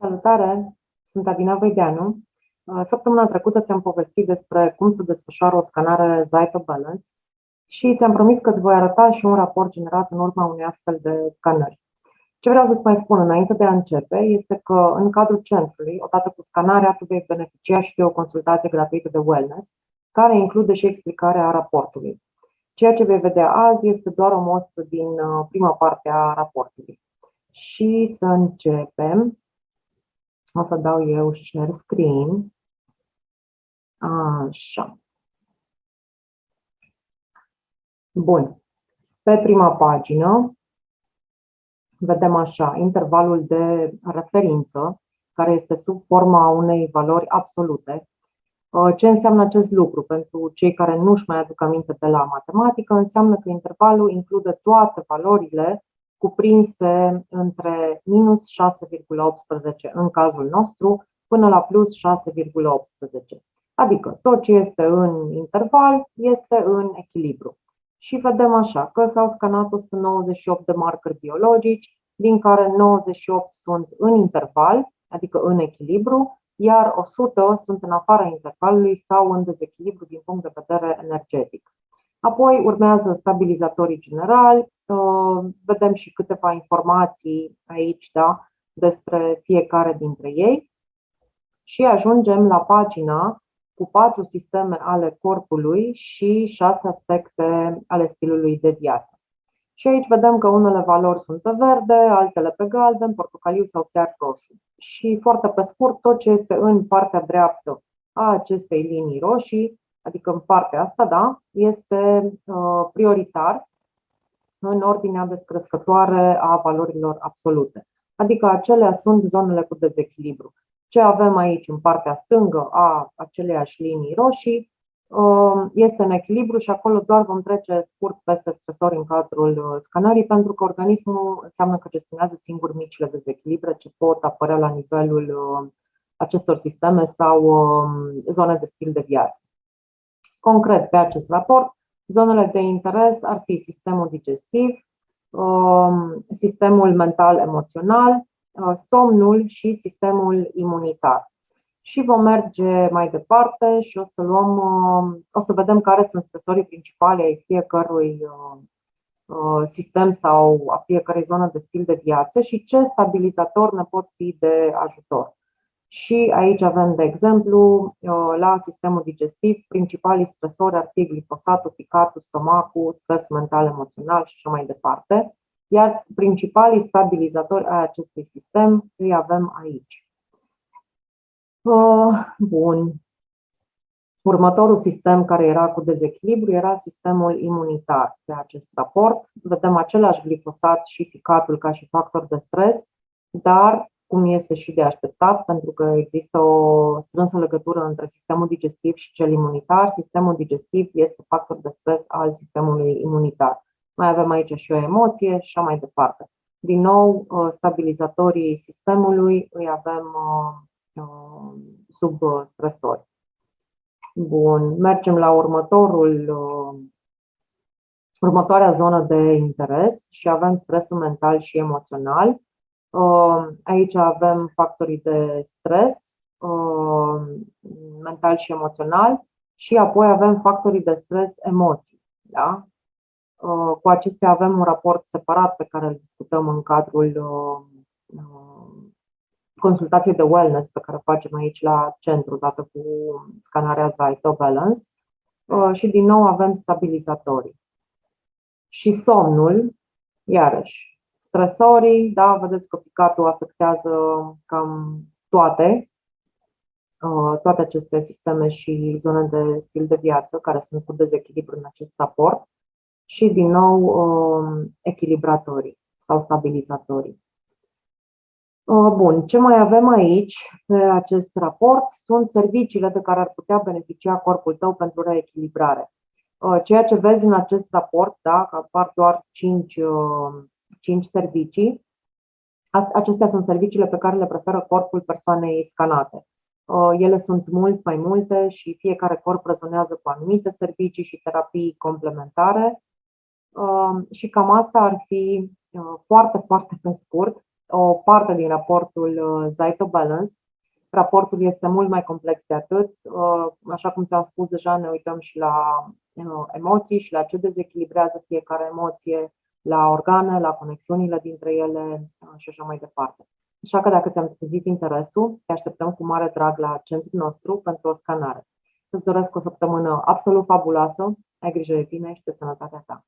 Salutare! Sunt Adina Văideanu. Uh, săptămâna trecută ți-am povestit despre cum să desfășoară o scanare Zyto Balance și ți-am promis că îți voi arăta și un raport generat în urma unei astfel de scanări. Ce vreau să-ți mai spun înainte de a începe este că în cadrul centrului, odată cu scanarea, tu vei beneficia și de o consultație gratuită de wellness, care include și explicarea raportului. Ceea ce vei vedea azi este doar o mostră din uh, prima parte a raportului. Și să începem. O să dau eu share screen. Așa. Bun. Pe prima pagină vedem așa, intervalul de referință, care este sub forma unei valori absolute. Uh, ce înseamnă acest lucru? Pentru cei care nu își mai aduc aminte de la matematică, înseamnă că intervalul include toate valorile cuprinse între minus 6,18 în cazul nostru până la plus 6,18. Adică tot ce este în interval este în echilibru. Și vedem așa că s-au scanat 198 de marcări biologici, din care 98 sunt în interval, adică în echilibru, iar 100 sunt în afara intervalului sau în dezechilibru din punct de vedere energetic. Apoi urmează stabilizatorii generali, uh, vedem și câteva informații aici da, despre fiecare dintre ei și ajungem la pagina cu patru sisteme ale corpului și șase aspecte ale stilului de viață. Și aici vedem că unele valori sunt pe verde, altele pe galben, portocaliu sau chiar roșu. Și foarte pe scurt, tot ce este în partea dreaptă a acestei linii roșii, adică în partea asta, da, este uh, prioritar în ordinea descrescătoare a valorilor absolute. Adică acelea sunt zonele cu dezechilibru. Ce avem aici în partea stângă a aceleiași linii roșii um, este în echilibru și acolo doar vom trece scurt peste stresori în cadrul uh, scanării, pentru că organismul înseamnă că gestionează singur micile dezechilibre ce pot apărea la nivelul uh, acestor sisteme sau um, zone de stil de viață. Concret, pe acest raport, zonele de interes ar fi sistemul digestiv, um, sistemul mental-emoțional, Uh, somnul și sistemul imunitar. Și vom merge mai departe și o să luăm, uh, o să vedem care sunt stresorii principale ai fiecărui uh, sistem sau a fiecărei zonă de stil de viață și ce stabilizator ne pot fi de ajutor. Și aici avem, de exemplu, la sistemul digestiv, principalii stresori ar fi glifosatul, picatul, stomacul, stres mental, emoțional și așa mai departe iar principalii stabilizatori ai acestui sistem îi avem aici. Uh, bun. Următorul sistem care era cu dezechilibru era sistemul imunitar. Pe acest raport vedem același glifosat și ficatul ca și factor de stres, dar cum este și de așteptat, pentru că există o strânsă legătură între sistemul digestiv și cel imunitar. Sistemul digestiv este factor de stres al sistemului imunitar mai avem aici și o emoție și așa mai departe. Din nou, uh, stabilizatorii sistemului îi avem uh, uh, sub stresori. Bun, mergem la următorul, următoarea zonă de interes și avem stresul mental și emoțional. Aici avem factorii de stres mental și emoțional și apoi avem factorii de stres emoții. Da? Uh, cu acestea avem un raport separat pe care îl discutăm în cadrul uh, uh, consultației de wellness pe care o facem aici la centru, dată cu scanarea Zyto Balance. Și din nou avem stabilizatorii. Și somnul, iarăși, stresorii, da, vedeți că picatul afectează cam toate, toate aceste sisteme și zone de stil de viață care sunt cu dezechilibru în acest raport și, din nou, um, echilibratorii sau stabilizatorii. Uh, bun, ce mai avem aici pe acest raport sunt serviciile de care ar putea beneficia corpul tău pentru reechilibrare. Uh, ceea ce vezi în acest raport, da, că apar doar 5, 5 uh, servicii, acestea sunt serviciile pe care le preferă corpul persoanei scanate. Ele sunt mult mai multe și fiecare corp rezonează cu anumite servicii și terapii complementare. Um, și cam asta ar fi uh, foarte, foarte pe scurt o parte din raportul Zyto Balance. Raportul este mult mai complex de atât. Așa cum ți-am spus deja, ne uităm și la emoții și la ce dezechilibrează fiecare emoție, la organe, la conexiunile dintre ele și așa mai departe. Așa că dacă ți-am trezit interesul, te așteptăm cu mare drag la centrul nostru pentru o scanare. Îți doresc o săptămână absolut fabuloasă, ai grijă de tine și de sănătatea ta.